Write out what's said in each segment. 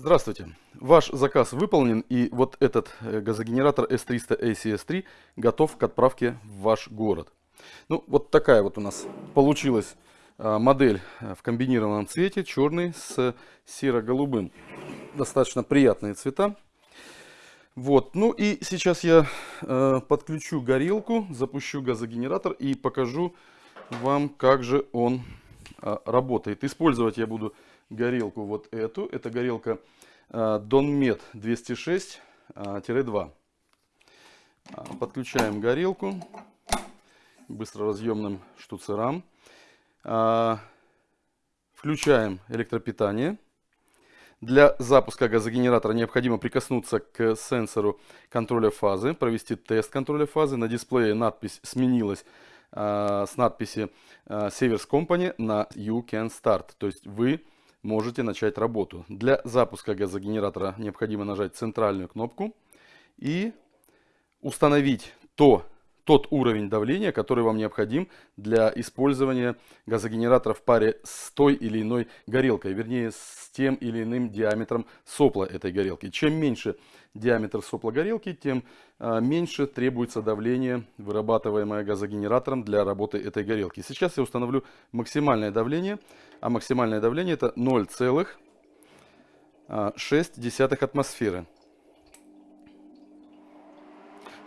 Здравствуйте. Ваш заказ выполнен и вот этот э, газогенератор S300 ACS3 готов к отправке в ваш город. Ну, вот такая вот у нас получилась а, модель э, в комбинированном цвете, черный с серо-голубым. Достаточно приятные цвета. Вот, ну и сейчас я э, подключу горелку, запущу газогенератор и покажу вам, как же он э, работает. Использовать я буду горелку вот эту. Это горелка э, Donmet 206-2. А, подключаем горелку быстроразъемным штуцерам. Включаем электропитание. Для запуска газогенератора необходимо прикоснуться к сенсору контроля фазы, провести тест контроля фазы. На дисплее надпись сменилась э, с надписи э, Severs Company на You Can Start. То есть вы начать работу. Для запуска газогенератора необходимо нажать центральную кнопку и установить то тот уровень давления, который вам необходим для использования газогенератора в паре с той или иной горелкой, вернее с тем или иным диаметром сопла этой горелки. Чем меньше диаметр сопла горелки, тем а, меньше требуется давление, вырабатываемое газогенератором для работы этой горелки. Сейчас я установлю максимальное давление, а максимальное давление это 0,6 а, атмосферы.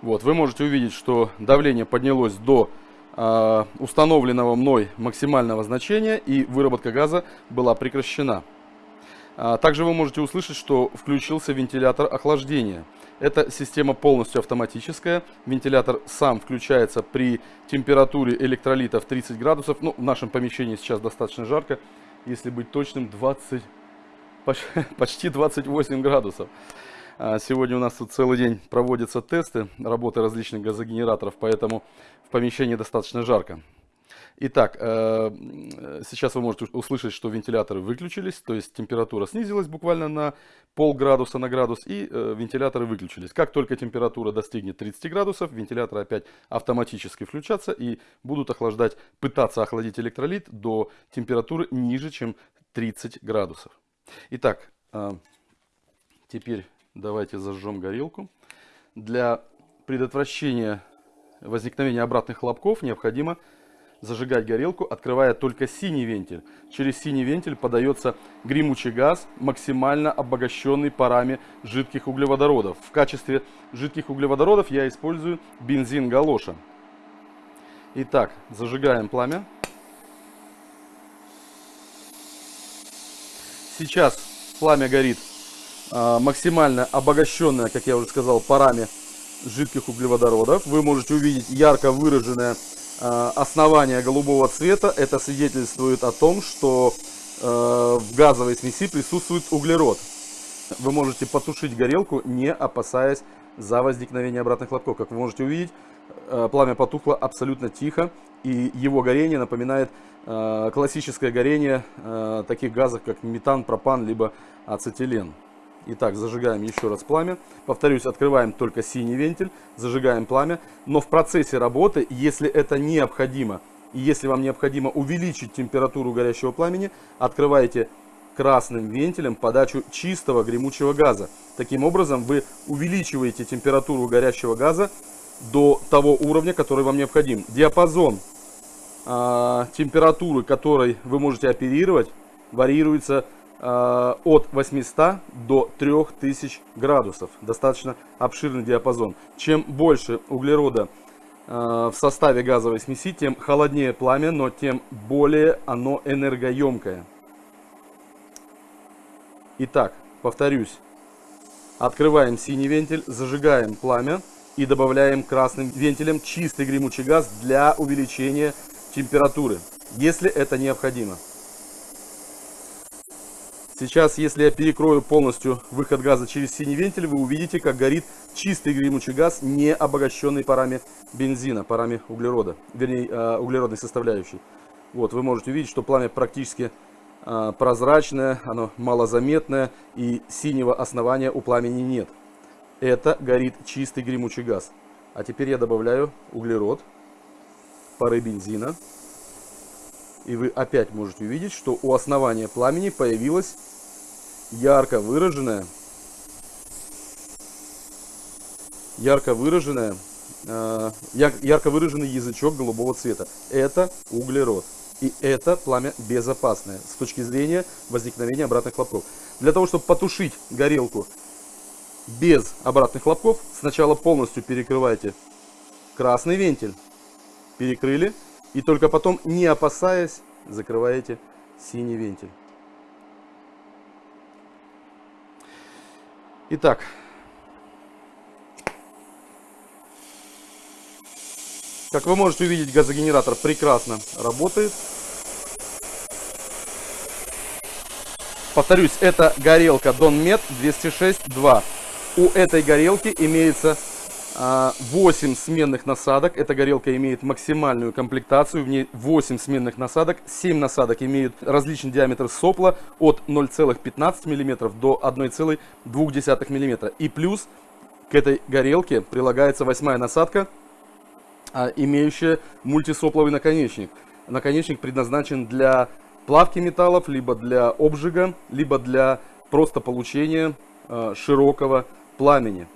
Вот, вы можете увидеть, что давление поднялось до э, установленного мной максимального значения и выработка газа была прекращена. А, также вы можете услышать, что включился вентилятор охлаждения. Эта система полностью автоматическая. Вентилятор сам включается при температуре электролита в 30 градусов. Ну, в нашем помещении сейчас достаточно жарко. Если быть точным, 20, почти 28 градусов. А сегодня у нас тут целый день проводятся тесты работы различных газогенераторов, поэтому в помещении достаточно жарко. Итак, э, сейчас вы можете услышать, что вентиляторы выключились, то есть температура снизилась буквально на полградуса на градус, и э, вентиляторы выключились. Как только температура достигнет 30 градусов, вентиляторы опять автоматически включатся и будут охлаждать, пытаться охладить электролит до температуры ниже, чем 30 градусов. Итак, э, теперь Давайте зажжем горелку. Для предотвращения возникновения обратных хлопков необходимо зажигать горелку, открывая только синий вентиль. Через синий вентиль подается гремучий газ, максимально обогащенный парами жидких углеводородов. В качестве жидких углеводородов я использую бензин галоша. Итак, зажигаем пламя. Сейчас пламя горит максимально обогащенная, как я уже сказал, парами жидких углеводородов. Вы можете увидеть ярко выраженное а, основание голубого цвета. Это свидетельствует о том, что а, в газовой смеси присутствует углерод. Вы можете потушить горелку, не опасаясь за возникновение обратных хлопков. Как вы можете увидеть, пламя потухло абсолютно тихо, и его горение напоминает классическое горение таких газов, как метан, пропан, либо ацетилен. Итак, зажигаем еще раз пламя. Повторюсь, открываем только синий вентиль, зажигаем пламя. Но в процессе работы, если это необходимо, и если вам необходимо увеличить температуру горящего пламени, открываете красным вентилем подачу чистого гремучего газа. Таким образом, вы увеличиваете температуру горящего газа до того уровня, который вам необходим. Диапазон э, температуры, которой вы можете оперировать, варьируется от 800 до 3000 градусов. Достаточно обширный диапазон. Чем больше углерода э, в составе газовой смеси, тем холоднее пламя, но тем более оно энергоемкое. Итак, повторюсь. Открываем синий вентиль, зажигаем пламя и добавляем красным вентилем чистый гремучий газ для увеличения температуры, если это необходимо. Сейчас, если я перекрою полностью выход газа через синий вентиль, вы увидите, как горит чистый гремучий газ, не обогащенный парами бензина, парами углерода, вернее, э, углеродной составляющей. Вот, вы можете увидеть, что пламя практически э, прозрачное, оно малозаметное, и синего основания у пламени нет. Это горит чистый гремучий газ. А теперь я добавляю углерод, пары бензина. И вы опять можете увидеть, что у основания пламени появилась ярко выраженная, ярко выраженная, э, ярко выраженный язычок голубого цвета. Это углерод. И это пламя безопасное с точки зрения возникновения обратных хлопков. Для того, чтобы потушить горелку без обратных хлопков, сначала полностью перекрывайте красный вентиль. Перекрыли. И только потом, не опасаясь, закрываете синий вентиль. Итак, как вы можете увидеть, газогенератор прекрасно работает. Повторюсь, это горелка Donmet 206-2. У этой горелки имеется 8 а, сменных насадок. Эта горелка имеет максимальную комплектацию. В ней 8 сменных насадок. 7 насадок имеют различный диаметр сопла от 0,15 мм до 1,2 мм. И плюс к этой горелке прилагается восьмая насадка, а, имеющая мультисопловый наконечник. Наконечник предназначен для плавки металлов, либо для обжига, либо для просто получения а, широкого пламени.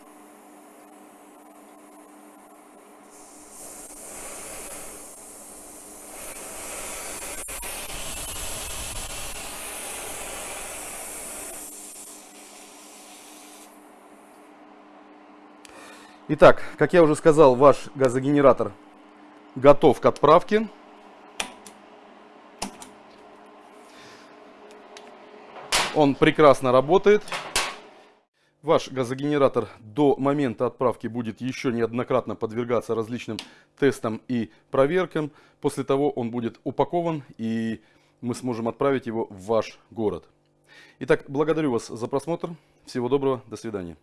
Итак, как я уже сказал, ваш газогенератор готов к отправке. Он прекрасно работает. Ваш газогенератор до момента отправки будет еще неоднократно подвергаться различным тестам и проверкам. После того он будет упакован и мы сможем отправить его в ваш город. Итак, благодарю вас за просмотр. Всего доброго, до свидания.